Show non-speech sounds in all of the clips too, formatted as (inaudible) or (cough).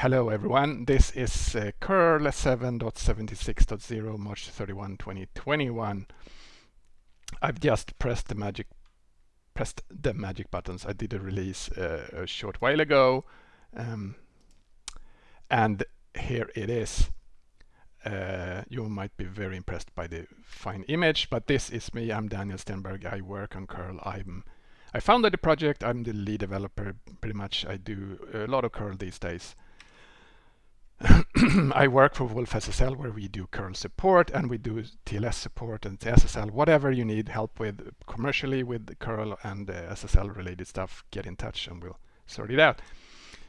Hello everyone, this is uh, curl 7.76.0 March 31, 2021. I've just pressed the magic pressed the magic buttons. I did a release uh, a short while ago um, and here it is. Uh, you might be very impressed by the fine image, but this is me. I'm Daniel Stenberg. I work on curl. I'm I founded the project. I'm the lead developer. Pretty much, I do a lot of curl these days. (coughs) I work for wolfSSL where we do curl support and we do TLS support and SSL, whatever you need help with commercially with curl and uh, SSL related stuff, get in touch and we'll sort it out.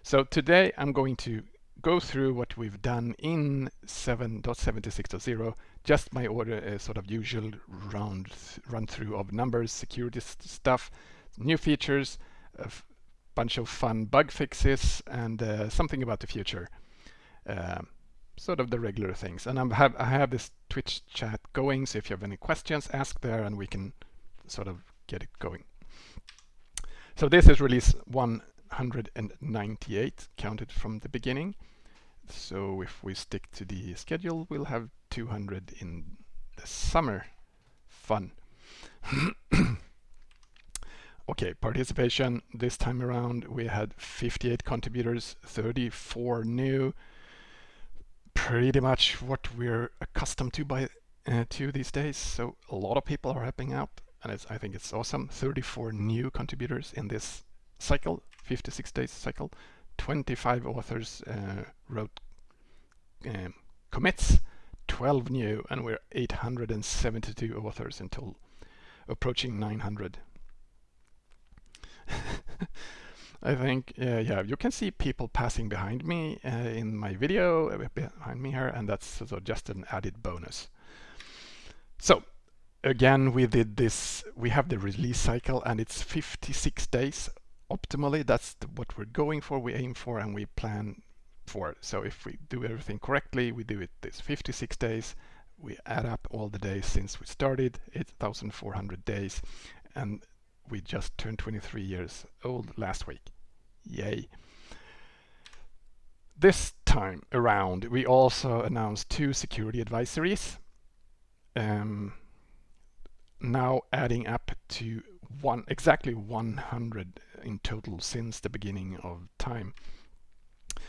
So today I'm going to go through what we've done in 7.76.0, just my order uh, sort of usual round run through of numbers, security stuff, new features, a bunch of fun bug fixes and uh, something about the future. Um, sort of the regular things. And have, I have this Twitch chat going, so if you have any questions, ask there and we can sort of get it going. So this is release 198, counted from the beginning. So if we stick to the schedule, we'll have 200 in the summer. Fun. (coughs) okay, participation this time around, we had 58 contributors, 34 new, pretty much what we're accustomed to by uh, to these days. So a lot of people are helping out, and I think it's awesome. 34 new contributors in this cycle, 56 days cycle. 25 authors uh, wrote um, commits, 12 new, and we're 872 authors total, approaching 900. (laughs) I think, uh, yeah, you can see people passing behind me uh, in my video uh, behind me here, and that's of just an added bonus. So again, we did this, we have the release cycle and it's 56 days optimally. That's the, what we're going for, we aim for, and we plan for. So if we do everything correctly, we do it this 56 days, we add up all the days since we started, 8,400 days, and we just turned 23 years old last week. Yay. This time around, we also announced two security advisories. Um, now adding up to one exactly 100 in total since the beginning of time.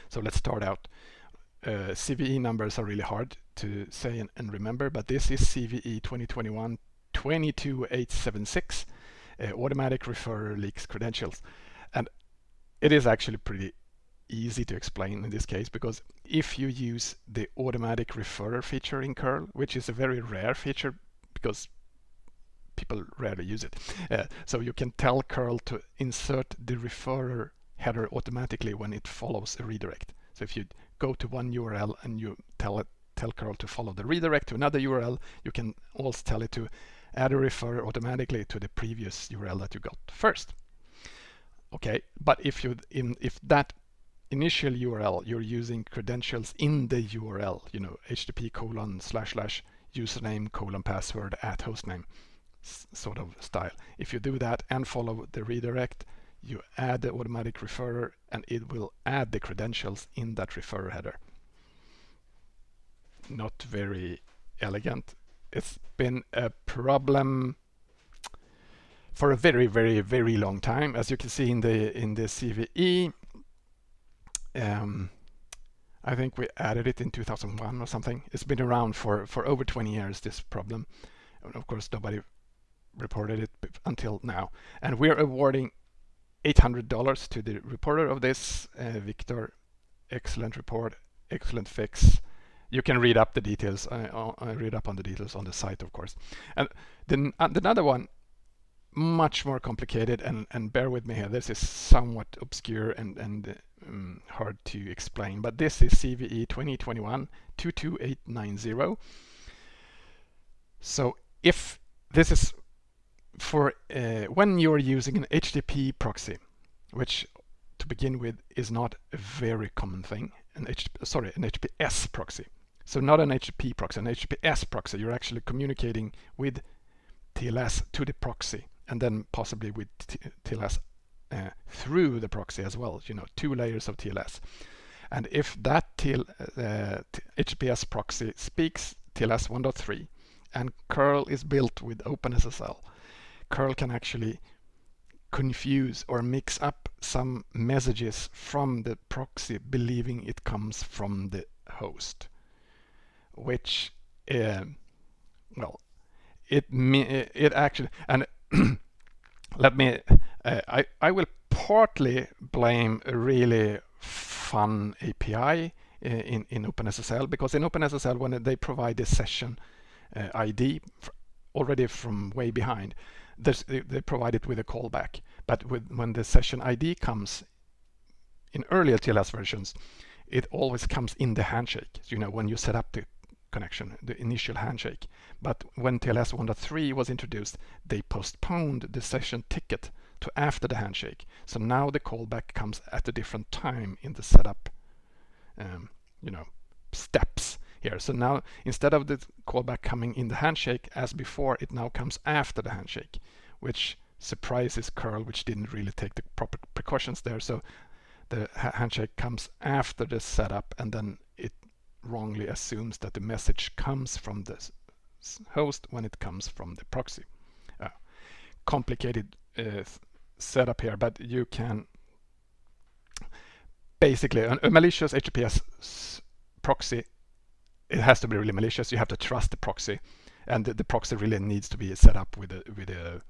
So let's start out. Uh, CVE numbers are really hard to say and, and remember, but this is CVE 2021 22876 uh, automatic referrer leaks credentials. And it is actually pretty easy to explain in this case because if you use the automatic referrer feature in curl which is a very rare feature because people rarely use it uh, so you can tell curl to insert the referrer header automatically when it follows a redirect so if you go to one url and you tell it tell curl to follow the redirect to another url you can also tell it to add a referrer automatically to the previous URL that you got first. Okay, but if you in if that initial URL you're using credentials in the URL, you know, http colon slash slash username colon password at hostname sort of style. If you do that and follow the redirect, you add the automatic referrer and it will add the credentials in that referrer header. Not very elegant, it's been a problem for a very, very, very long time. As you can see in the in the CVE, um, I think we added it in 2001 or something. It's been around for for over 20 years. This problem, and of course, nobody reported it until now. And we're awarding $800 to the reporter of this, uh, Victor. Excellent report, excellent fix you can read up the details. I, I, read up on the details on the site, of course. And then uh, another one, much more complicated, and, and bear with me here. This is somewhat obscure and, and um, hard to explain, but this is CVE 2021 22890. So if this is for uh, when you're using an HTTP proxy, which to begin with is not a very common thing, an HTTP, sorry, an HTTPS proxy. So not an HTTP proxy, an HTTPS proxy. You're actually communicating with TLS to the proxy and then possibly with TLS uh, through the proxy as well, you know, two layers of TLS. And if that TL, uh, HTTPS proxy speaks TLS 1.3 and curl is built with OpenSSL, curl can actually confuse or mix up some messages from the proxy believing it comes from the host which uh, well it it actually and (clears throat) let me uh, I I will partly blame a really fun API uh, in in OpenSSL because in OpenSSL when they provide the session uh, ID already from way behind they, they provide it with a callback. But with, when the session ID comes in earlier TLS versions it always comes in the handshake. You know when you set up the connection, the initial handshake. But when TLS 1.3 was introduced, they postponed the session ticket to after the handshake. So now the callback comes at a different time in the setup, um, you know, steps here. So now instead of the callback coming in the handshake as before, it now comes after the handshake, which surprises curl, which didn't really take the proper precautions there. So the handshake comes after the setup and then wrongly assumes that the message comes from the host when it comes from the proxy. Uh, complicated uh, setup here, but you can basically a, a malicious HTTPS proxy. It has to be really malicious. You have to trust the proxy, and the, the proxy really needs to be set up with a with a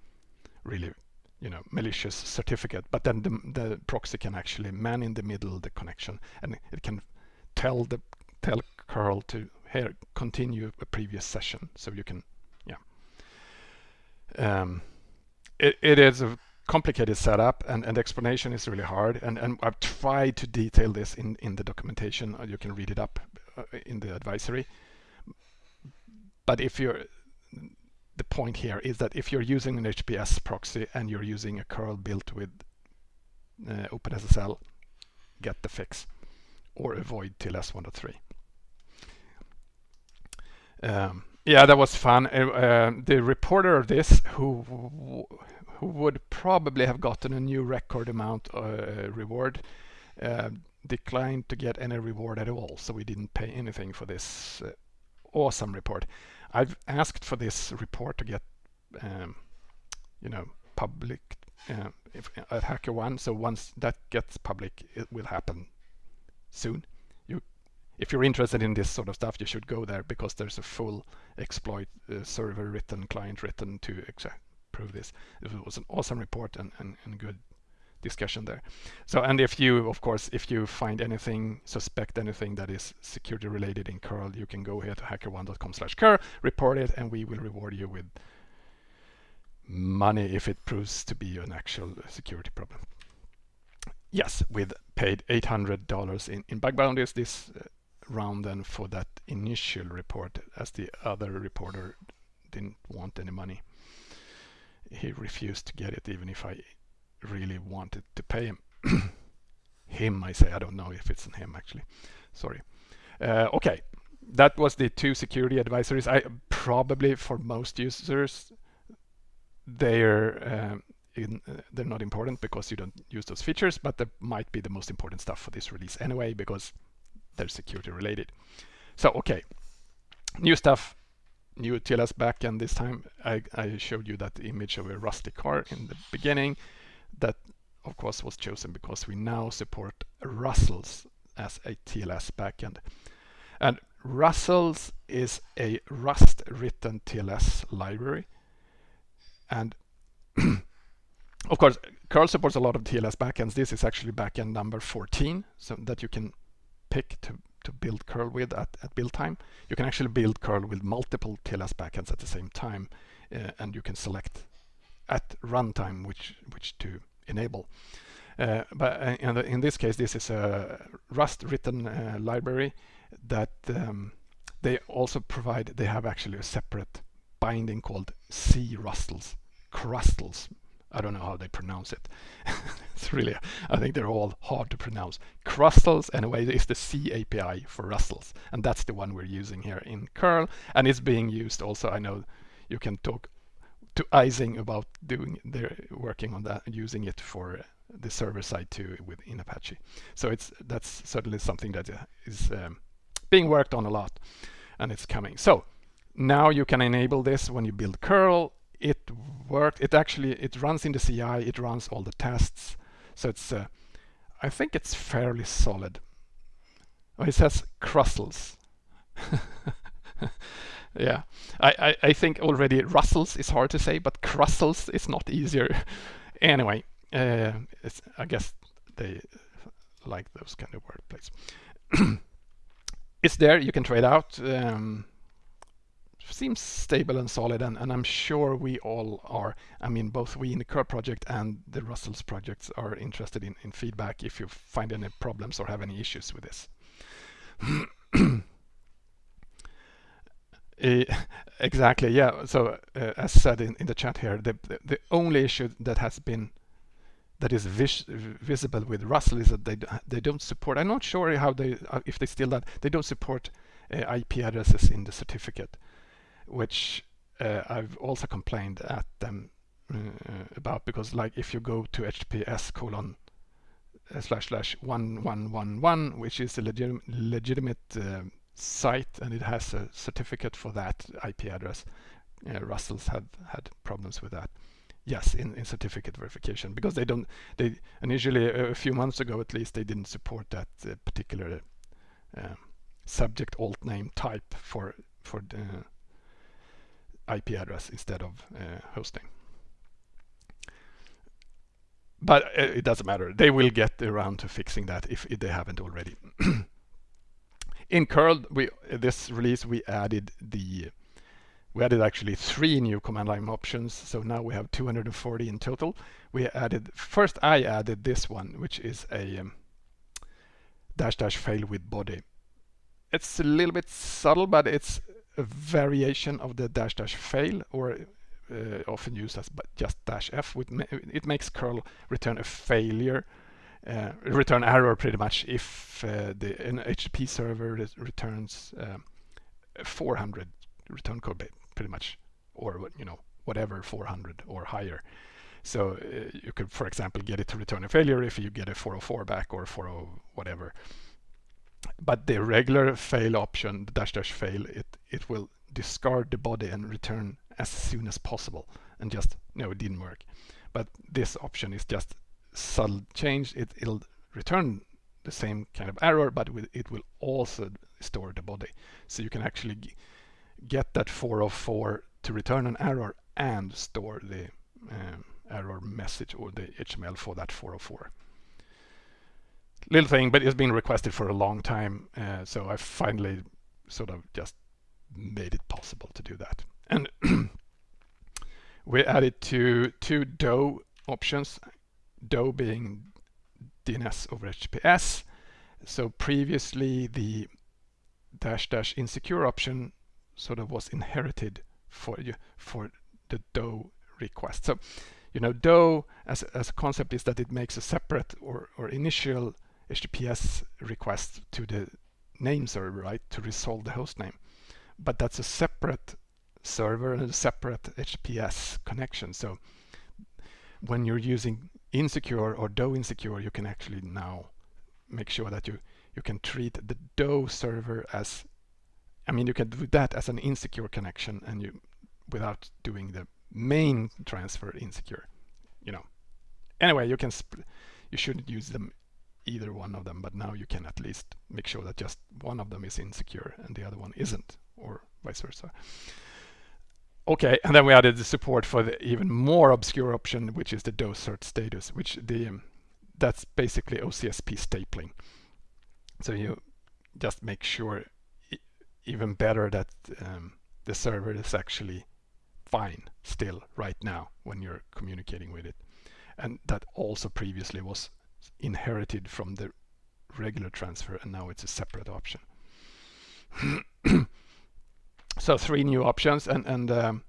really you know malicious certificate. But then the, the proxy can actually man in the middle the connection, and it can tell the tell curl to here continue a previous session so you can yeah. Um, it, it is a complicated setup and, and explanation is really hard and, and I've tried to detail this in, in the documentation. Uh, you can read it up uh, in the advisory. But if you're the point here is that if you're using an HPS proxy and you're using a curl built with uh, OpenSSL get the fix or avoid TLS 1.3 um, yeah, that was fun. Uh, uh, the reporter of this, who who would probably have gotten a new record amount uh, reward, uh, declined to get any reward at all. So we didn't pay anything for this uh, awesome report. I've asked for this report to get, um, you know, public uh, if, at HackerOne. So once that gets public, it will happen soon if you're interested in this sort of stuff, you should go there because there's a full exploit uh, server written, client written to prove this. It was an awesome report and, and, and good discussion there. So, and if you, of course, if you find anything, suspect anything that is security related in curl, you can go here to hackerone.com slash curl, report it, and we will reward you with money if it proves to be an actual security problem. Yes, with paid $800 in, in bug bounties. This uh, round then for that initial report as the other reporter didn't want any money. He refused to get it even if I really wanted to pay him. (coughs) him, I say, I don't know if it's him actually. Sorry. Uh, okay, that was the two security advisories. I probably for most users, they're um, in, uh, they're not important because you don't use those features, but they might be the most important stuff for this release anyway because security related. So, okay, new stuff, new TLS backend this time. I, I showed you that image of a rusty car in the beginning. That, of course, was chosen because we now support Rustls as a TLS backend. And Rustls is a Rust written TLS library. And (clears throat) of course, curl supports a lot of TLS backends. This is actually backend number 14, so that you can pick to, to build curl with at, at build time. You can actually build curl with multiple TLS backends at the same time uh, and you can select at runtime which, which to enable. Uh, but uh, in, the, in, this case, this is a Rust written uh, library that um, they also provide, they have actually a separate binding called C Rustls, Crustls I don't know how they pronounce it. (laughs) it's really, I think they're all hard to pronounce. Crustls, anyway, is the C API for Rustls, and that's the one we're using here in curl, and it's being used also. I know you can talk to Ising about doing, they're working on that, using it for the server side too within Apache. So it's that's certainly something that uh, um, being worked on a lot and it's coming. So now you can enable this when you build curl. It worked. It actually it runs in the CI. It runs all the tests. So it's uh, I think it's fairly solid. Oh, it says Crustls. (laughs) yeah, I, I, I, think already Rustls is hard to say, but Crustls is not easier. (laughs) anyway, uh, I guess they like those kind of wordplays. (clears throat) it's there, you can trade out. Um, seems stable and solid and, and I'm sure we all are. I mean, both we in the curl project and the Rustls projects are interested in, in feedback if you find any problems or have any issues with this. Uh, (clears throat) exactly, yeah. So uh, as said in, in the chat here, the, the, the only issue that has been that is vis visible with Russell is that they they don't support. I'm not sure how they uh, if they still that they don't support uh, IP addresses in the certificate which uh, I've also complained at them uh, about because like if you go to https colon uh, slash slash one one one one which is a legit legitimate uh, site and it has a certificate for that IP address uh, Rustls had had problems with that. Yes in, in certificate verification because they don't they initially a, few months ago at least they didn't support that uh, particular subject alt name type for for the IP address instead of uh, hosting. But uh, it doesn't matter. They will get around to fixing that if, if they haven't already. (clears throat) in curl, we this release we added the we added actually three new command line options. So now we have 240 in total. We added first I added this one, which is a um, dash dash fail with body. It's a little bit subtle, but it's a variation of the dash dash fail or uh, often used as but just dash f. it makes curl return a failure, uh, return error pretty much if uh, the an HTTP server returns um, 400 return code pretty much, or you know whatever 400 or higher. So uh, you could, for example, get it to return a failure if you get a 404 back or 40 whatever but the regular fail option, the dash dash fail, it, it will discard the body and return as soon as possible and just, no, it didn't work. But this option is just subtle change. It, it'll return the same kind of error, but it will also store the body. So you can actually get that 404 to return an error and store the um, error message or the HTML for that 404 little thing, but it's been requested for a long time. Uh, so I finally sort of just made it possible to do that. And (clears throat) we added two, two DoH options, DoH being DNS over HTTPS. So previously the dash dash insecure option sort of was inherited for you for the DoH request. So, you know, DoH as, as a concept is that it makes a separate or, or initial HTTPS request to the name server, right, to resolve the host name. But that's a separate server and a separate HTTPS connection. So when you're using insecure or DoH insecure, you can actually now make sure that you you can treat the DoH server as I mean you can do that as an insecure connection and you without doing the main transfer insecure you know anyway you can you shouldn't use them either one of them, but now you can at least make sure that just one of them is insecure and the other one isn't, or vice versa. Okay, and then we added the support for the even more obscure option, which is the cert status, which the um, that's basically OCSP stapling. So you just make sure even better that um, the server is actually fine still right now when you're communicating with it. And that also previously was inherited from the regular transfer and now it's a separate option. (clears throat) so three new options and, and um,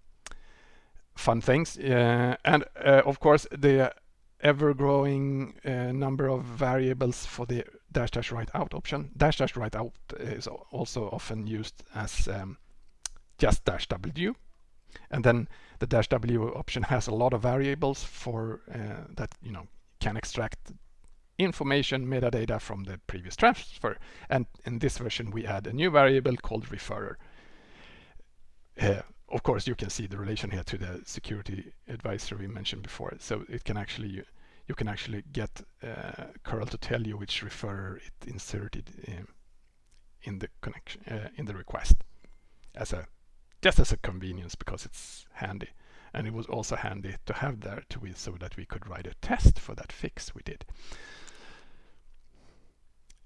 fun things. Uh, and uh, of course the ever-growing uh, number of variables for the dash dash write out option. Dash dash write out is also often used as um, just dash w. And then the dash w option has a lot of variables for uh, that, you know, can extract information metadata from the previous transfer. And in this version, we add a new variable called referrer. Uh, of course, you can see the relation here to the security advisor we mentioned before. So it can actually you, you can actually get uh, curl to tell you which referrer it inserted in, in the connection uh, in the request as a just as a convenience because it's handy. And it was also handy to have there to so that we could write a test for that fix we did.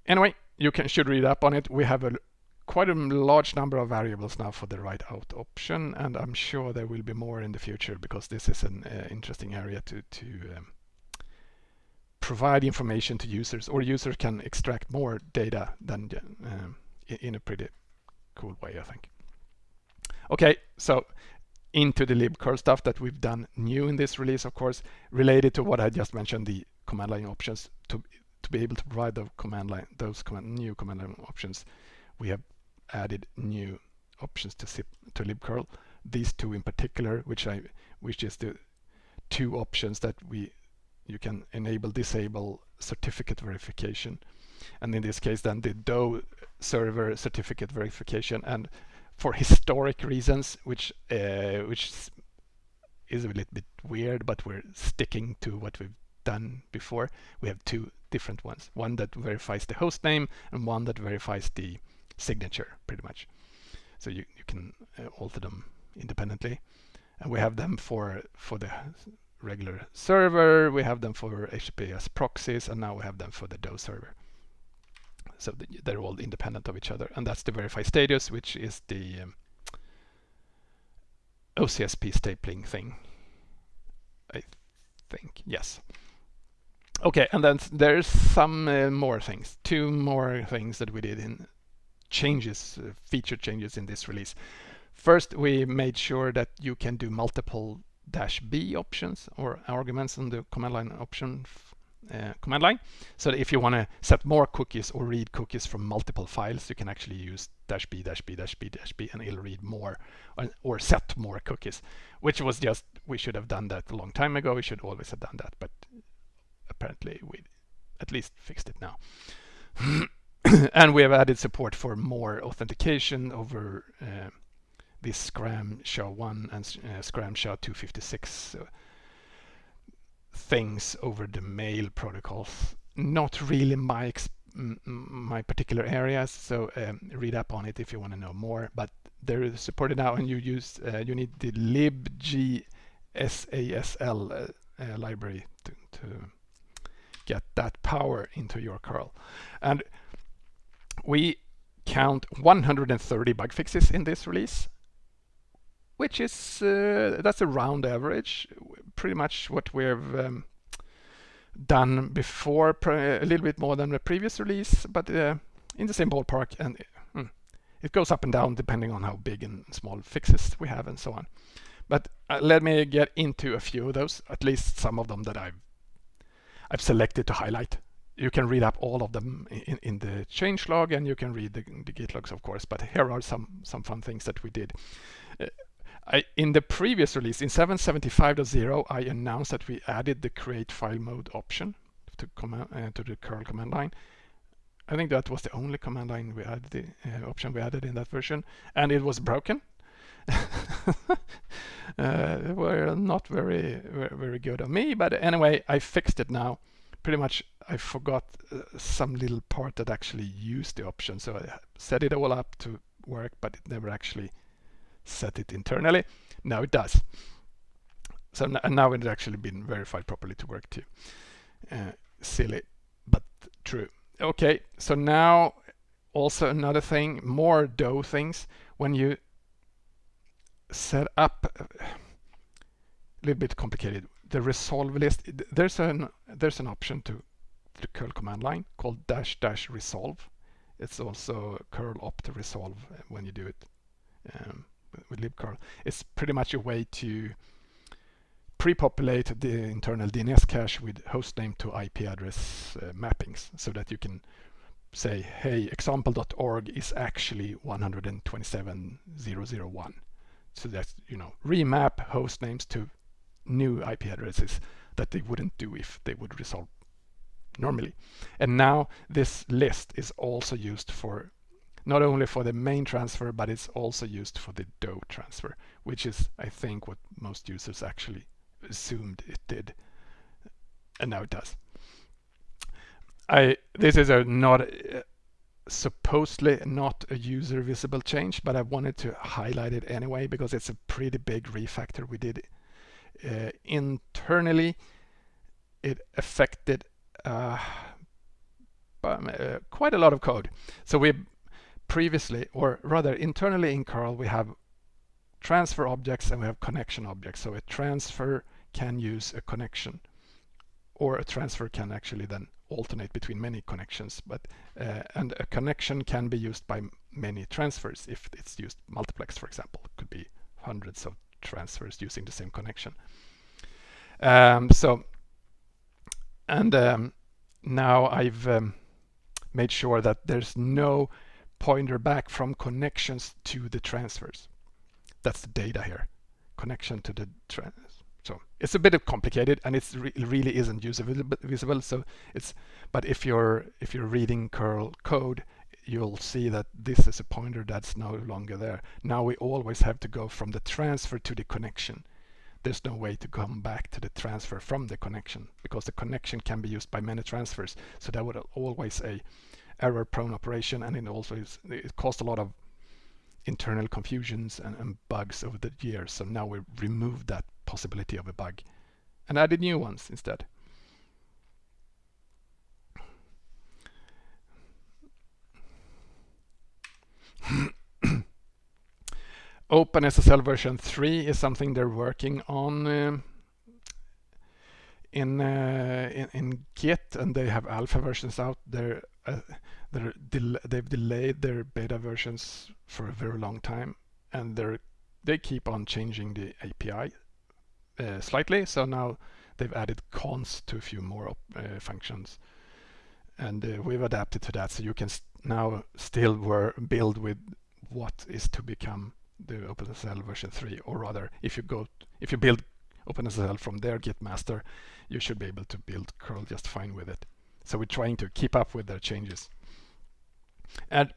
Anyway, you can should read up on it. We have a quite a large number of variables now for the write out option, and I'm sure there will be more in the future because this is an uh, interesting area to to um, provide information to users, or users can extract more data than um, in a pretty cool way, I think. Okay, so into the libcurl stuff that we've done new in this release, of course, related to what I just mentioned, the command line options to to be able to provide the command line those command, new command line options. We have added new options to zip, to libcurl. These two in particular, which I which is the two options that we you can enable disable certificate verification and in this case then the DoH server certificate verification and for historic reasons, which uh, which is a little bit weird, but we're sticking to what we've done before. We have two different ones, one that verifies the host name and one that verifies the signature, pretty much. So you, you can uh, alter them independently. And we have them for, for the regular server, we have them for HTTPS proxies, and now we have them for the DoH server so they're all independent of each other. And that's the verify status, which is the um, OCSP stapling thing. I think, yes. Okay, and then there's some uh, more things, two more things that we did in changes, uh, feature changes in this release. First, we made sure that you can do multiple dash B options or arguments on the command line option uh, command line. So if you want to set more cookies or read cookies from multiple files, you can actually use dash b dash b dash b dash b and it'll read more or, or, set more cookies, which was just, we should have done that a long time ago. We should always have done that, but apparently we at least fixed it now. (coughs) and we have added support for more authentication over uh, this Scram SHA-1 and uh, Scram SHA-256. So things over the mail protocols. Not really my my particular areas, so um, read up on it if you want to know more. But they're supported now, and you use uh, you need the libgsasl uh, uh, library to, to get that power into your curl. And we count 130 bug fixes in this release, which is uh, that's a round average, pretty much what we've um, done before, a little bit more than the previous release, but uh, in the same ballpark, and mm, it goes up and down depending on how big and small fixes we have and so on. But uh, let me get into a few of those, at least some of them that I've I've selected to highlight. You can read up all of them in, in the changelog and you can read the, the git logs, of course, but here are some, some fun things that we did. Uh, I, in the previous release, in 775.0, I announced that we added the create file mode option to, uh, to the curl command line. I think that was the only command line we added, the uh, option we added in that version, and it was broken. (laughs) uh, were not very, very, good of me, but anyway, I fixed it now. Pretty much, I forgot uh, some little part that actually used the option, so I set it all up to work, but it never actually set it internally. Now it does. So now it's actually been verified properly to work too. Uh, silly, but true. Okay, so now also another thing, more DoH things. When you set up, a little bit complicated, the resolve list, there's an there's an option to the curl command line called dash dash resolve. It's also curl opt resolve when you do it. Um, with libcurl. It's pretty much a way to pre-populate the internal DNS cache with hostname to IP address uh, mappings so that you can say, hey, example.org is actually 127.001. So that's, you know, remap host names to new IP addresses that they wouldn't do if they would resolve normally. And now this list is also used for not only for the main transfer, but it's also used for the DoH transfer, which is, I think, what most users actually assumed it did. And now it does. I This is a not supposedly not a user visible change, but I wanted to highlight it anyway because it's a pretty big refactor we did uh, internally. It affected uh, uh, quite a lot of code. So we previously, or rather internally in curl, we have transfer objects and we have connection objects. So a transfer can use a connection or a transfer can actually then alternate between many connections but uh, and a connection can be used by many transfers if it's used multiplex for example. It could be hundreds of transfers using the same connection. Um, so and um, now I've um, made sure that there's no pointer back from connections to the transfers. That's the data here. Connection to the so it's a bit complicated and it re really isn't user visible. So it's, but if you're if you're reading curl code, you'll see that this is a pointer that's no longer there. Now we always have to go from the transfer to the connection. There's no way to come back to the transfer from the connection because the connection can be used by many transfers. So that would always a error prone operation and it also is, it caused a lot of internal confusions and, and, bugs over the years. So now we removed that possibility of a bug and added new ones instead. (coughs) OpenSSL version 3 is something they're working on uh, in, uh, in, in Git and they have alpha versions out. They're uh, they're del they've delayed their beta versions for a very long time and they're they keep on changing the API uh, slightly so now they've added const to a few more uh, functions and uh, we've adapted to that so you can st now still were build with what is to become the OpenSSL version 3 or rather if you go if you build OpenSSL from their Git master you should be able to build curl just fine with it so we're trying to keep up with their changes. And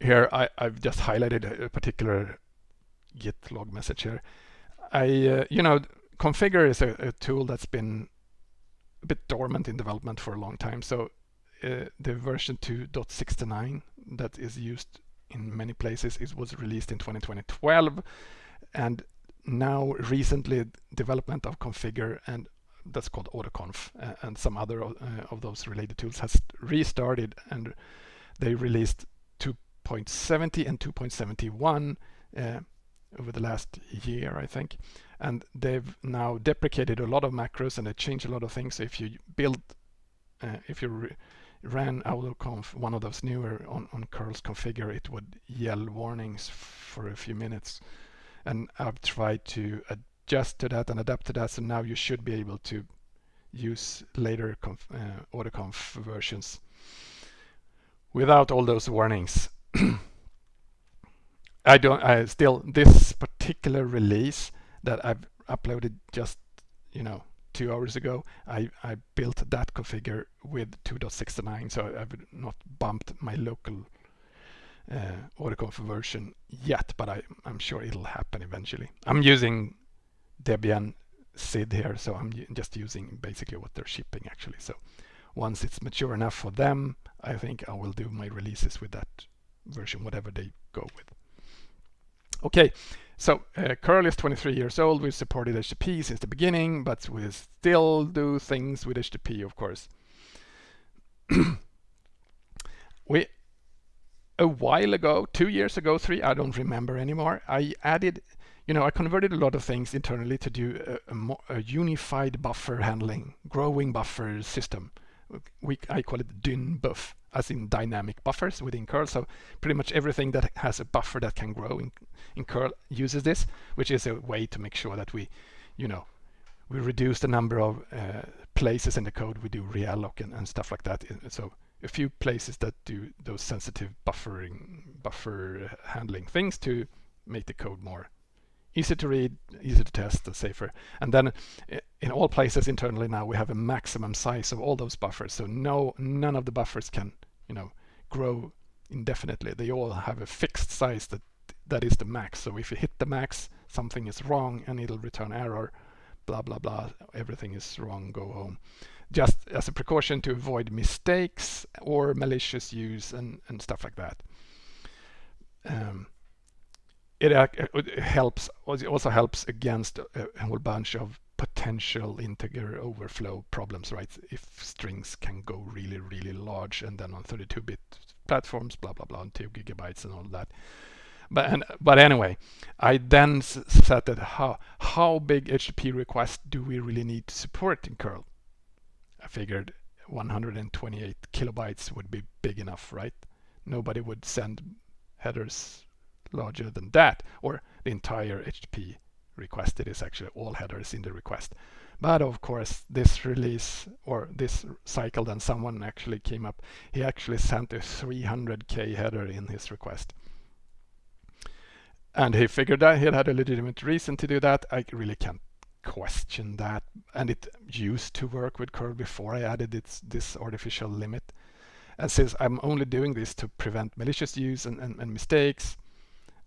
here I, have just highlighted a, a, particular git log message here. I, uh, you know, Configure is a, a, tool that's been a bit dormant in development for a long time. So uh, the version 2.69 that is used in many places it was released in 2012 and now recently development of configure and that's called AutoConf uh, and some other uh, of those related tools has restarted and they released 2.70 and 2.71 uh, over the last year I think and they've now deprecated a lot of macros and they changed a lot of things if you build uh, if you ran AutoConf one of those newer on, on curls configure it would yell warnings for a few minutes and I've tried to adjust to that and adapt to that. So now you should be able to use later conf, uh, AutoConf versions without all those warnings. (clears throat) I don't, I still, this particular release that I've uploaded just, you know, two hours ago, I, I built that configure with 2.69, so I've not bumped my local uh, AutoConf version yet, but I, I'm sure it'll happen eventually. I'm using Debian SID here, so I'm just using basically what they're shipping actually. So once it's mature enough for them, I think I will do my releases with that version, whatever they go with. Okay, so uh, curl is 23 years old. We've supported HTTP since the beginning, but we still do things with HTTP, of course. (clears throat) we a while ago, two years ago, three, I don't remember anymore, I added you know, I converted a lot of things internally to do a, a, a unified buffer handling, growing buffer system. We, I call it dynbuf, as in dynamic buffers within curl. So pretty much everything that has a buffer that can grow in, in curl uses this, which is a way to make sure that we, you know, we reduce the number of uh, places in the code we do realloc and, and stuff like that. So a few places that do those sensitive buffering, buffer handling things to make the code more easy to read, easy to test, and safer. And then in all places internally now we have a maximum size of all those buffers. So no, none of the buffers can, you know, grow indefinitely. They all have a fixed size that that is the max. So if you hit the max, something is wrong and it'll return error, blah, blah, blah, everything is wrong, go home. Just as a precaution to avoid mistakes or malicious use and, and stuff like that. Um, Uh, it, it helps, it also helps against a, a whole bunch of potential integer overflow problems, right? If strings can go really, really large and then on 32-bit platforms, blah, blah, blah, on two gigabytes and all that. But, and, but anyway, I then said that how, how big HTTP requests do we really need to support in curl? I figured 128 kilobytes would be big enough, right? Nobody would send headers larger than that, or the entire HTTP requested is actually all headers in the request. But of course, this release or this cycle, then someone actually came up. He actually sent a 300k header in his request. And he figured that he had a legitimate reason to do that. I really can't question that. And it used to work with curl before I added its, this artificial limit. And since I'm only doing this to prevent malicious use and, and, and mistakes,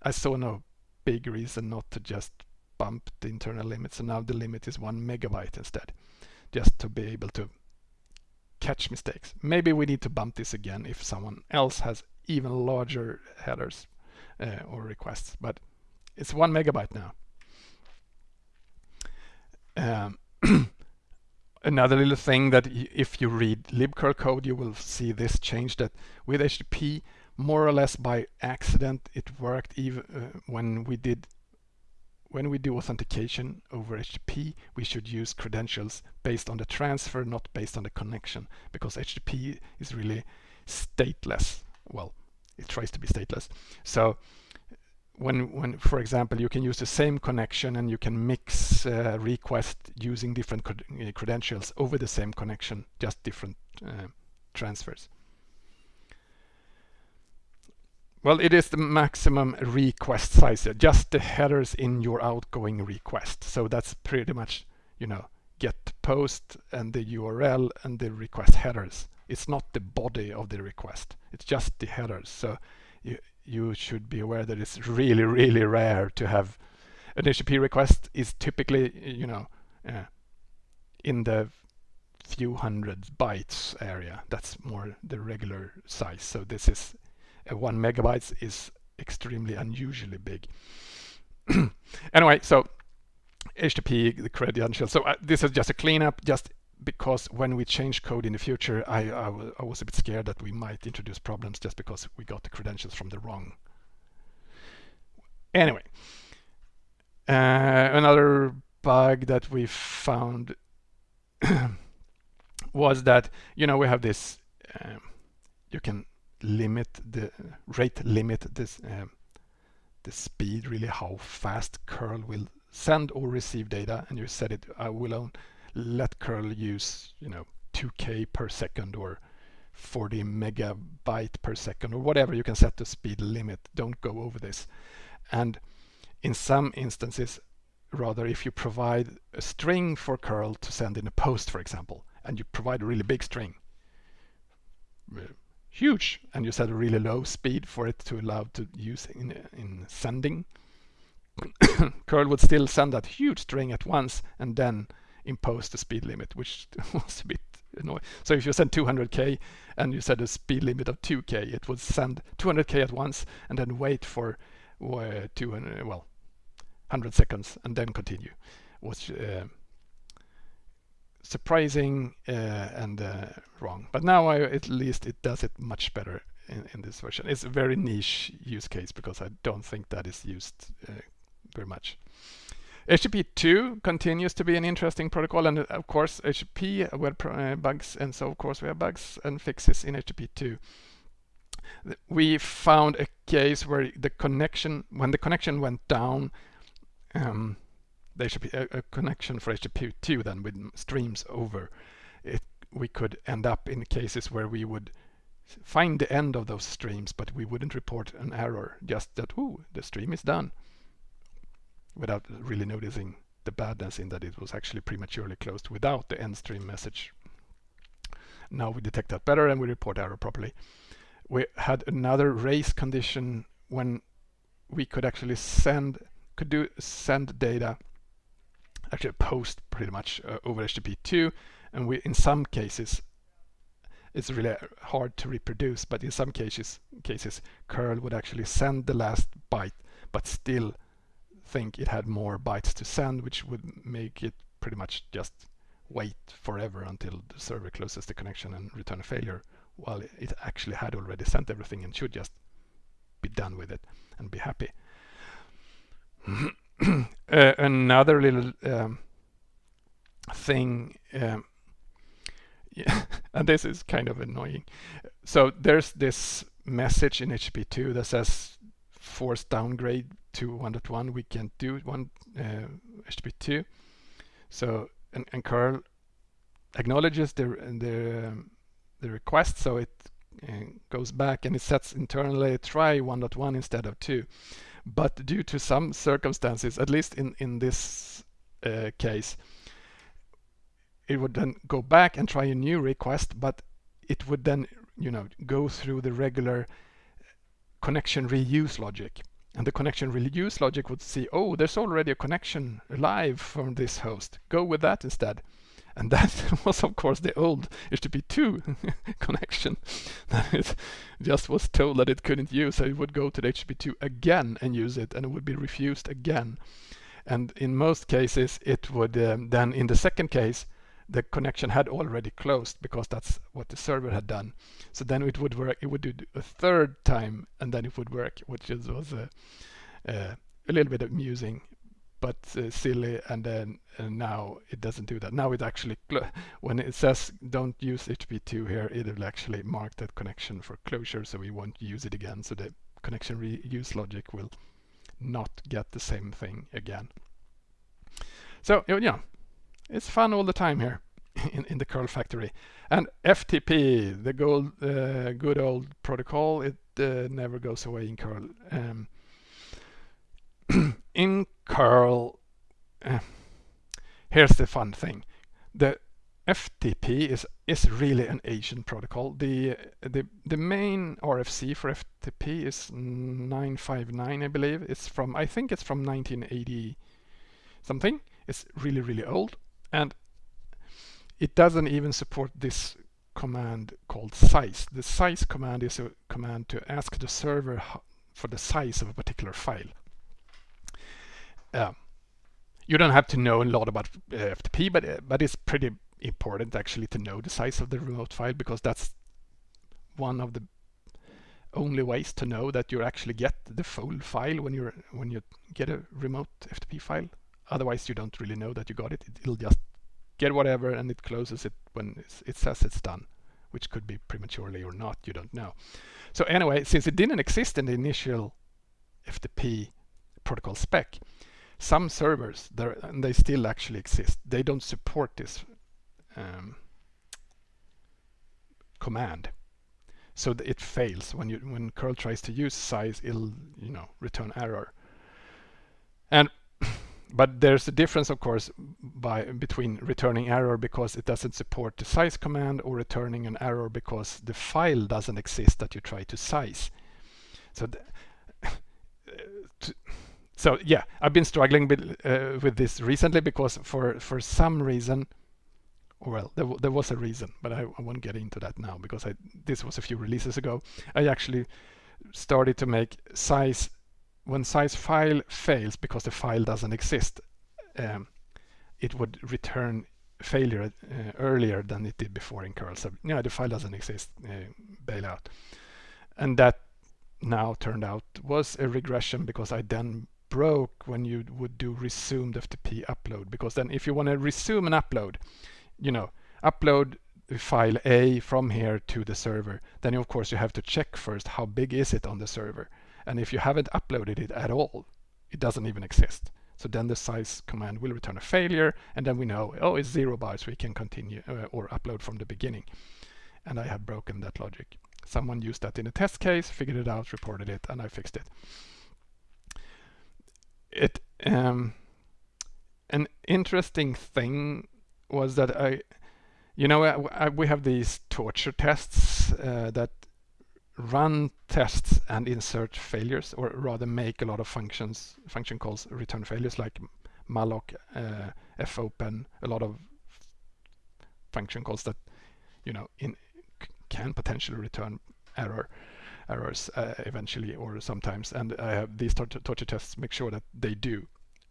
I saw no big reason not to just bump the internal limit. So now the limit is one megabyte instead, just to be able to catch mistakes. Maybe we need to bump this again if someone else has even larger headers uh, or requests, but it's one megabyte now. Um, (clears throat) another little thing that if you read libcurl code, you will see this change that with HTTP, more or less by accident, it worked even uh, when we did when we do authentication over HTTP, we should use credentials based on the transfer, not based on the connection, because HTTP is really stateless. Well, it tries to be stateless. So when, when, for example, you can use the same connection and you can mix uh, request using different cred uh, credentials over the same connection, just different uh, transfers. Well, it is the maximum request size, just the headers in your outgoing request. So that's pretty much, you know, get post and the URL and the request headers. It's not the body of the request. It's just the headers. So you, you should be aware that it's really, really rare to have an HTTP request is typically, you know, uh, in the few hundred bytes area. That's more the regular size. So this is one megabytes is extremely unusually big. (clears throat) anyway, so HTTP, the credentials. So uh, this is just a cleanup, just because when we change code in the future, I, I, was a bit scared that we might introduce problems just because we got the credentials from the wrong. Anyway, uh, another bug that we found (clears throat) was that, you know, we have this, um, you can limit the rate limit this um, the speed really how fast curl will send or receive data and you set it I will let curl use you know 2k per second or 40 megabyte per second or whatever you can set the speed limit. Don't go over this. And in some instances rather if you provide a string for curl to send in a post for example and you provide a really big string huge and you set a really low speed for it to allow to use in, in sending. (coughs) Curl would still send that huge string at once and then impose the speed limit which (laughs) was a bit annoying. So if you send 200k and you set a speed limit of 2k it would send 200k at once and then wait for uh, 200 well 100 seconds and then continue which uh, surprising uh, and uh, wrong. But now I, at least it does it much better in, in, this version. It's a very niche use case because I don't think that is used uh, very much. HTTP2 continues to be an interesting protocol and of course HTTP web uh, bugs and so of course we have bugs and fixes in HTTP2. We found a case where the connection, when the connection went down, um, there should be a, a connection for HTTP2 then with streams over. It, we could end up in cases where we would find the end of those streams, but we wouldn't report an error, just that, ooh, the stream is done, without really noticing the badness in that it was actually prematurely closed without the end stream message. Now we detect that better and we report error properly. We had another race condition when we could actually send could do send data actually a post pretty much uh, over HTTP2 and we in some cases it's really hard to reproduce but in some cases cases curl would actually send the last byte but still think it had more bytes to send which would make it pretty much just wait forever until the server closes the connection and return a failure while it actually had already sent everything and should just be done with it and be happy. (clears throat) (clears throat) uh, another little um, thing, um, (laughs) yeah, and this is kind of annoying. So there's this message in HTTP2 that says force downgrade to 1.1. We can't do one uh, HTTP2. So and, and curl acknowledges the the um, the request, so it uh, goes back and it sets internally try 1.1 instead of 2. But due to some circumstances, at least in in this uh, case, it would then go back and try a new request, but it would then you know go through the regular connection reuse logic. And the connection reuse logic would see, oh, there's already a connection live from this host. Go with that instead. And that (laughs) was, of course, the old HTTP2 (laughs) connection (laughs) that it just was told that it couldn't use. So it would go to the HTTP2 again and use it, and it would be refused again. And in most cases, it would um, then, in the second case, the connection had already closed because that's what the server had done. So then it would work, it would do a third time and then it would work, which is, was a, uh, a little bit amusing but uh, silly and then now it doesn't do that. Now it actually, when it says don't use HTTP2 here, it will actually mark that connection for closure so we won't use it again. So the connection reuse logic will not get the same thing again. So, yeah, it's fun all the time here (laughs) in, in the curl factory. And FTP, the gold, uh, good old protocol, it uh, never goes away in curl. Um, (clears throat) in curl, uh, here's the fun thing. The FTP is is really an Asian protocol. The the the main RFC for FTP is 959, I believe. It's from I think it's from 1980 something. It's really really old and it doesn't even support this command called size. The size command is a command to ask the server for the size of a particular file. Uh, you don't have to know a lot about uh, FTP, but uh, but it's pretty important actually to know the size of the remote file because that's one of the only ways to know that you actually get the full file when you're when you get a remote FTP file. Otherwise, you don't really know that you got it. It'll just get whatever and it closes it when it says it's done, which could be prematurely or not, you don't know. So anyway, since it didn't exist in the initial FTP protocol spec, some servers, there, and they still actually exist, they don't support this um, command. So it fails when you when curl tries to use size, it'll you know return error. And (coughs) but there's a difference, of course, by between returning error because it doesn't support the size command or returning an error because the file doesn't exist that you try to size. So, (coughs) to, so yeah, I've been struggling with, uh, with this recently because for for some reason, well, there, there was a reason, but I, I won't get into that now because I this was a few releases ago. I actually started to make size when size file fails because the file doesn't exist, um, it would return failure uh, earlier than it did before in curl. So yeah, the file doesn't exist, uh, bail out. And that now turned out was a regression because I then broke when you would do resumed FTP upload because then if you want to resume an upload, you know, upload file A from here to the server, then of course you have to check first how big is it on the server. And if you haven't uploaded it at all, it doesn't even exist. So then the size command will return a failure and then we know, oh, it's zero bytes, we can continue uh, or upload from the beginning. And I have broken that logic. Someone used that in a test case, figured it out, reported it, and I fixed it. It um, an interesting thing was that I, you know, I, I, we have these torture tests uh, that run tests and insert failures, or rather make a lot of functions, function calls return failures like malloc, uh, fopen, a lot of function calls that, you know, in can potentially return error errors uh, eventually or sometimes. And uh, these torture tests make sure that they do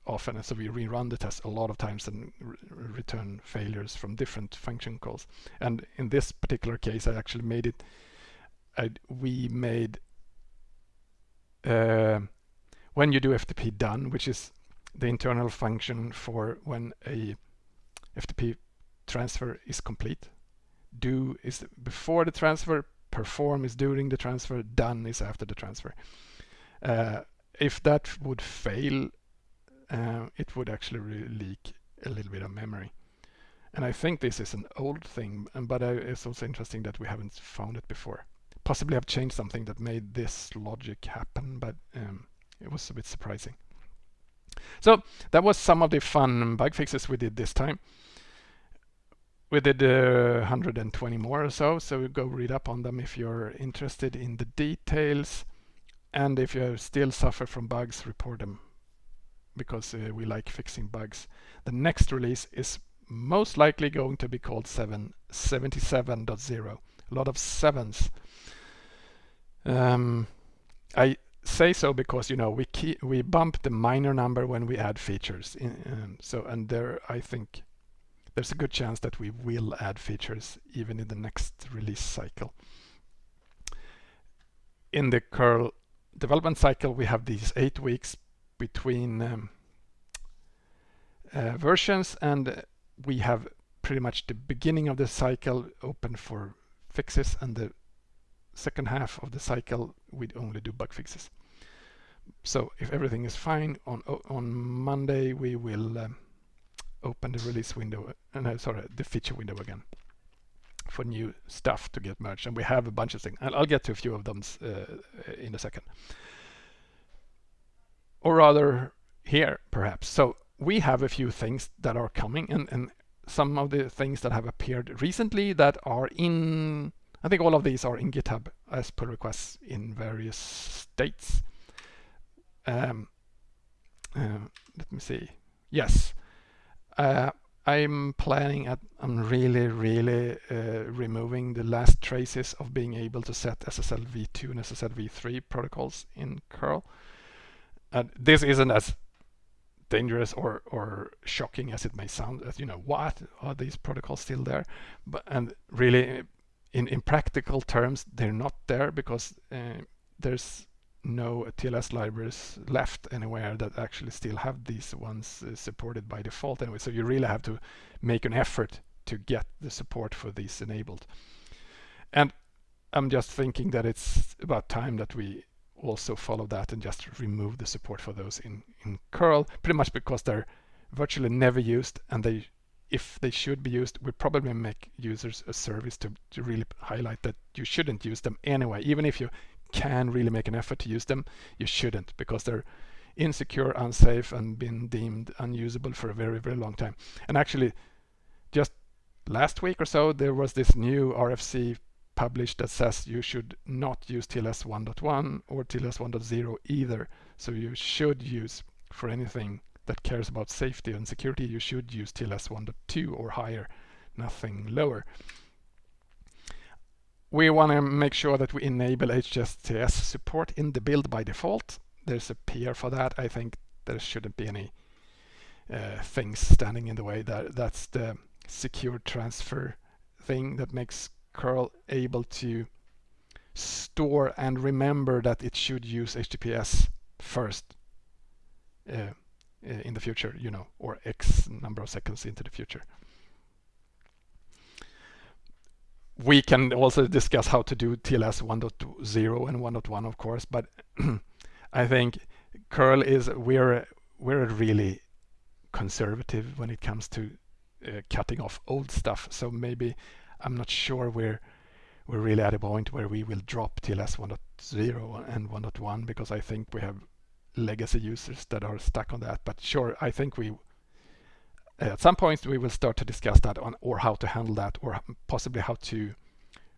often. And so we rerun the test a lot of times and re return failures from different function calls. And in this particular case, I actually made it, I, we made, uh, when you do FTP done, which is the internal function for when a FTP transfer is complete. Do is before the transfer, perform is during the transfer, done is after the transfer. Uh, if that would fail, uh, it would actually leak a little bit of memory. And I think this is an old thing, but uh, it's also interesting that we haven't found it before. Possibly I've changed something that made this logic happen, but um, it was a bit surprising. So that was some of the fun bug fixes we did this time we did uh, 120 more or so, so go read up on them if you're interested in the details. And if you still suffer from bugs, report them because uh, we like fixing bugs. The next release is most likely going to be called 777.0. A lot of sevens. Um, I say so because you know we keep, we bump the minor number when we add features. In, um, so and there I think there's a good chance that we will add features even in the next release cycle. In the curl development cycle, we have these eight weeks between um, uh, versions and we have pretty much the beginning of the cycle open for fixes and the second half of the cycle we only do bug fixes. So if everything is fine on on Monday we will um, open the release window, and uh, sorry, the feature window again for new stuff to get merged. And we have a bunch of things. And I'll get to a few of them uh, in a second. Or rather, here, perhaps. So we have a few things that are coming, and, and some of the things that have appeared recently that are in, I think all of these are in GitHub as pull requests in various states. Um, uh, let me see. Yes, uh, I'm planning at, I'm really, really uh, removing the last traces of being able to set SSL v2 and SSL v3 protocols in curl. And this isn't as dangerous or, or shocking as it may sound as, you know, what are these protocols still there? But, and really in, in practical terms, they're not there because uh, there's no TLS libraries left anywhere that actually still have these ones uh, supported by default anyway. So you really have to make an effort to get the support for these enabled. And I'm just thinking that it's about time that we also follow that and just remove the support for those in, in curl, pretty much because they're virtually never used and they if they should be used, we probably make users a service to, to really highlight that you shouldn't use them anyway, even if you can really make an effort to use them, you shouldn't because they're insecure, unsafe, and been deemed unusable for a very, very long time. And actually, just last week or so, there was this new RFC published that says you should not use TLS 1.1 or TLS 1.0 either. So you should use, for anything that cares about safety and security, you should use TLS 1.2 or higher, nothing lower we want to make sure that we enable HSTS support in the build by default. There's a PR for that. I think there shouldn't be any uh, things standing in the way. That That's the secure transfer thing that makes curl able to store and remember that it should use HTTPS first uh, in the future, you know, or X number of seconds into the future. We can also discuss how to do TLS 1.0 and 1.1 of course, but (clears throat) I think curl is we're we're really conservative when it comes to uh, cutting off old stuff. So maybe I'm not sure we're we're really at a point where we will drop TLS 1.0 and 1.1 because I think we have legacy users that are stuck on that. But sure, I think we at some point we will start to discuss that on or how to handle that or possibly how to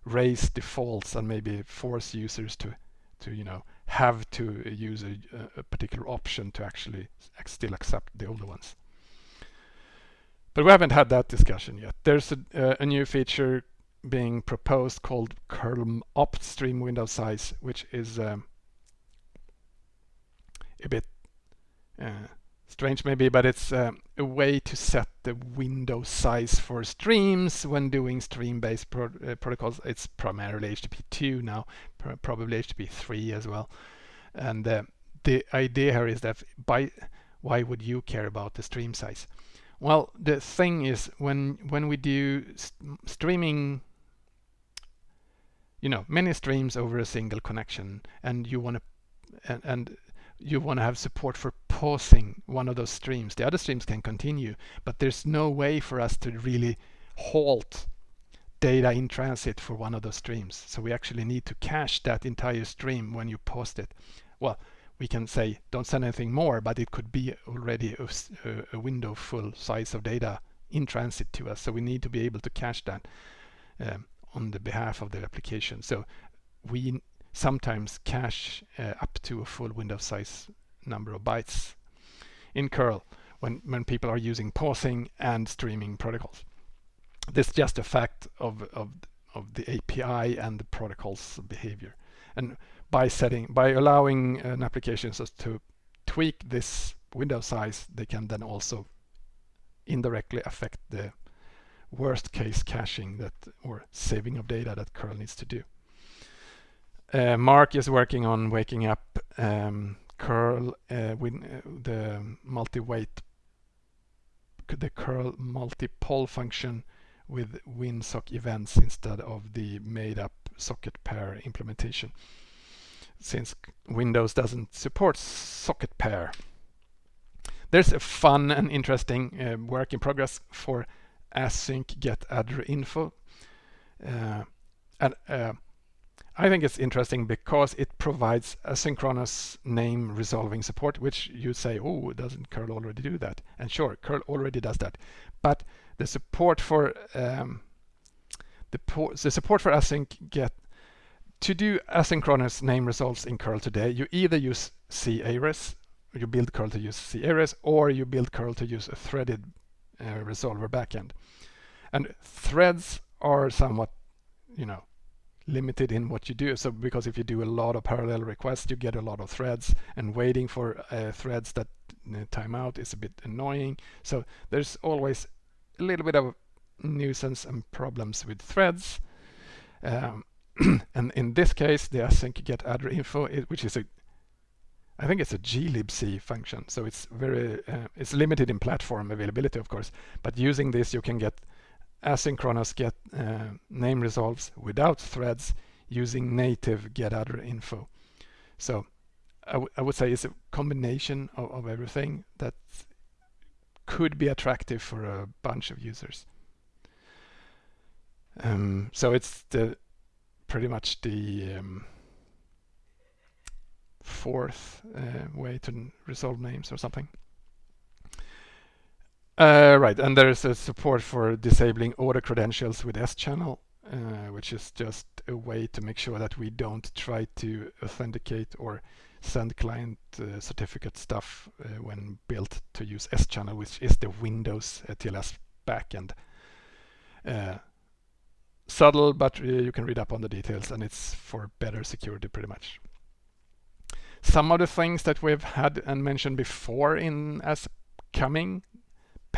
raise defaults and maybe force users to to you know have to use a, a particular option to actually still accept the older ones. But we haven't had that discussion yet. There's a, a new feature being proposed called curl opt stream window size, which is um, a bit uh, strange maybe, but it's um, a way to set the window size for streams when doing stream-based pro uh, protocols. It's primarily HTTP2 now, pr probably HTTP3 as well. And uh, the idea here is that by why would you care about the stream size? Well, the thing is when when we do st streaming, you know, many streams over a single connection, and you want to and, and you want to have support for pausing one of those streams. The other streams can continue, but there's no way for us to really halt data in transit for one of those streams. So we actually need to cache that entire stream when you post it. Well, we can say don't send anything more, but it could be already a, a window full size of data in transit to us. So we need to be able to cache that um, on the behalf of the application. So we sometimes cache uh, up to a full window size number of bytes in curl when, when people are using pausing and streaming protocols. This is just a fact of, of, of the API and the protocol's behavior. And by setting, by allowing an application to tweak this window size, they can then also indirectly affect the worst case caching that or saving of data that curl needs to do. Uh, Mark is working on waking up um, curl uh, with uh, the multi-wait, the curl multi-poll function with WinSock events instead of the made-up socket pair implementation since Windows doesn't support socket pair. There's a fun and interesting uh, work in progress for async get addr info. Uh, and uh, I think it's interesting because it provides asynchronous name resolving support, which you say, oh, doesn't curl already do that? And sure, curl already does that. But the support for um, the, the support for async get to do asynchronous name resolves in curl today, you either use c-ares, you build curl to use c-ares, or you build curl to use a threaded uh, resolver backend. And threads are somewhat, you know, limited in what you do. So because if you do a lot of parallel requests, you get a lot of threads and waiting for uh, threads that uh, time out is a bit annoying. So there's always a little bit of nuisance and problems with threads. Um, (clears throat) and in this case, the async get addr info, which is a I think it's a glibc function, so it's very uh, it's limited in platform availability, of course. But using this, you can get asynchronous get uh, name resolves without threads using native get addr info. So I, I would say it's a combination of, of everything that could be attractive for a bunch of users. Um, so it's the pretty much the um, fourth uh, way to resolve names or something. Uh, right, and there is a support for disabling auto credentials with Schannel, uh, which is just a way to make sure that we don't try to authenticate or send client uh, certificate stuff uh, when built to use Schannel, which is the Windows TLS backend. Uh, subtle, but uh, you can read up on the details, and it's for better security pretty much. Some of the things that we've had and mentioned before in as coming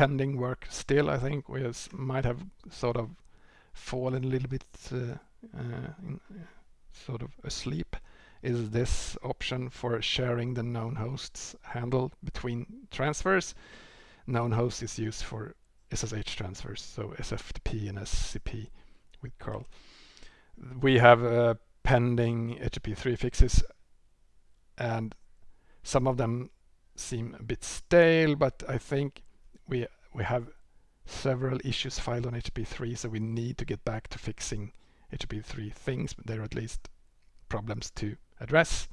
pending work still, I think we might have sort of fallen a little bit uh, uh, in, sort of asleep is this option for sharing the known hosts handle between transfers. Known host is used for SSH transfers, so SFTP and SCP with curl. We have uh, pending HTTP3 fixes and some of them seem a bit stale, but I think we we have several issues filed on HTTP3, so we need to get back to fixing HTTP3 things, but there are at least problems to address.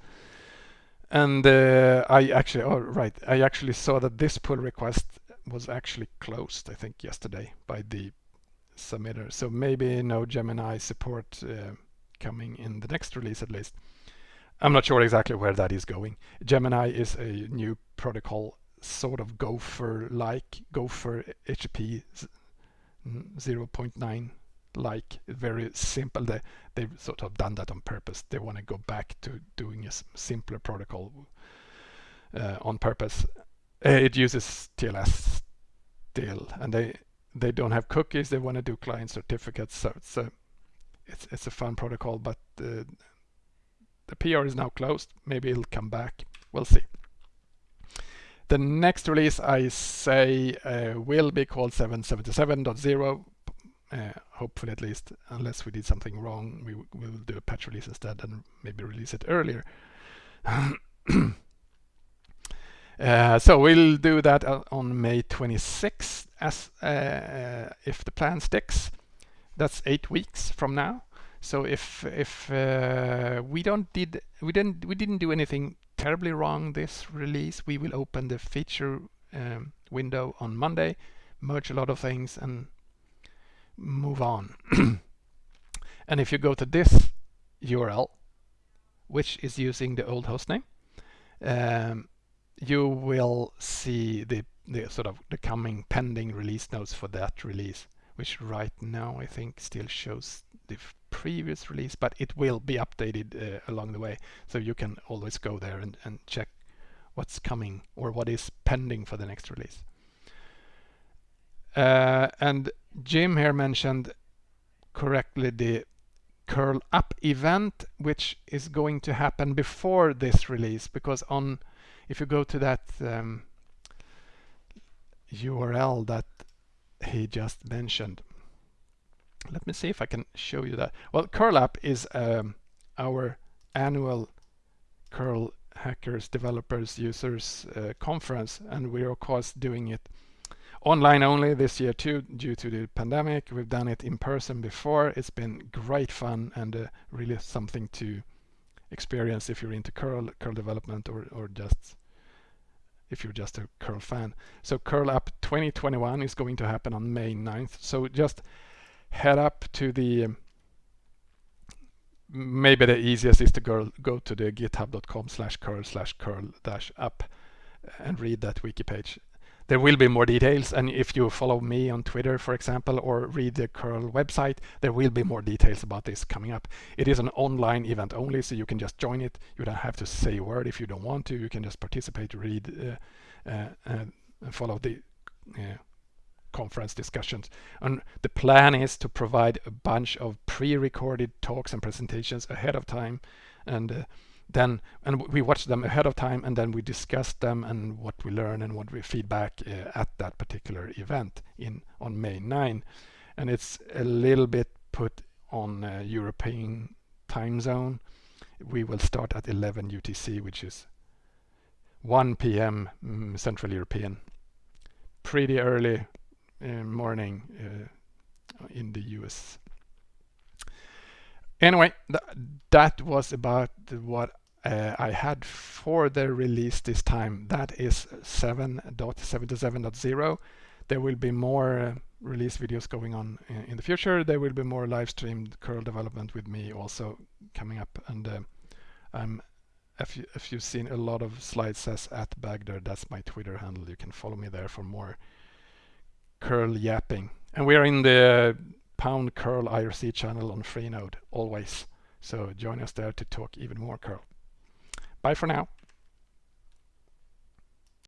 And uh, I actually, oh right, I actually saw that this pull request was actually closed, I think, yesterday by the submitter. So maybe no Gemini support uh, coming in the next release at least. I'm not sure exactly where that is going. Gemini is a new protocol, sort of Gopher-like, Gopher HTTP 0.9 like very simple. They, they've sort of done that on purpose. They want to go back to doing a simpler protocol uh, on purpose. Uh, it uses TLS still, and they they don't have cookies. They want to do client certificates. So it's a it's it's a fun protocol, but uh, the PR is now closed. Maybe it'll come back. We'll see. The next release I say uh, will be called 777.0 uh, hopefully at least, unless we did something wrong, we, will do a patch release instead and maybe release it earlier. (coughs) uh, so we'll do that on May 26th, as uh, uh, if the plan sticks. That's eight weeks from now. So if if uh, we don't did we didn't we didn't do anything terribly wrong this release, we will open the feature um, window on Monday, merge a lot of things, and move on. (clears throat) and if you go to this URL, which is using the old hostname, um, you will see the, the sort of the coming pending release notes for that release, which right now I think still shows the previous release, but it will be updated uh, along the way. So you can always go there and, and check what's coming or what is pending for the next release. Uh, and Jim here mentioned correctly the curl up event, which is going to happen before this release, because on if you go to that um, URL that he just mentioned, let me see if I can show you that. Well, curl up is um, our annual curl hackers, developers, users uh, conference, and we're of course doing it online only this year too due to the pandemic. We've done it in person before. It's been great fun and uh, really something to experience if you're into curl, curl development or, or just if you're just a curl fan. So curl up 2021 is going to happen on May 9th. So just head up to the maybe the easiest is to go, go to the github.com slash curl slash curl dash up and read that wiki page. There will be more details and if you follow me on Twitter for example or read the curl website there will be more details about this coming up. It is an online event only so you can just join it. You don't have to say a word if you don't want to. You can just participate read uh, uh, and follow the uh, conference discussions. And the plan is to provide a bunch of pre-recorded talks and presentations ahead of time. And uh, then and we watch them ahead of time and then we discuss them and what we learn and what we feedback uh, at that particular event in on May 9 and it's a little bit put on European time zone. We will start at 11 UTC which is 1 p.m. Mm, Central European. Pretty early morning uh, in the US Anyway, th that was about what uh, I had for the release this time. That is 7.77.0. There will be more uh, release videos going on in, in, the future. There will be more live streamed curl development with me also coming up. And uh, if, you, if you've seen a lot of slides says at Bagder, that's my Twitter handle. You can follow me there for more curl yapping. And we are in the pound curl IRC channel on Freenode always. So join us there to talk even more curl. Bye for now.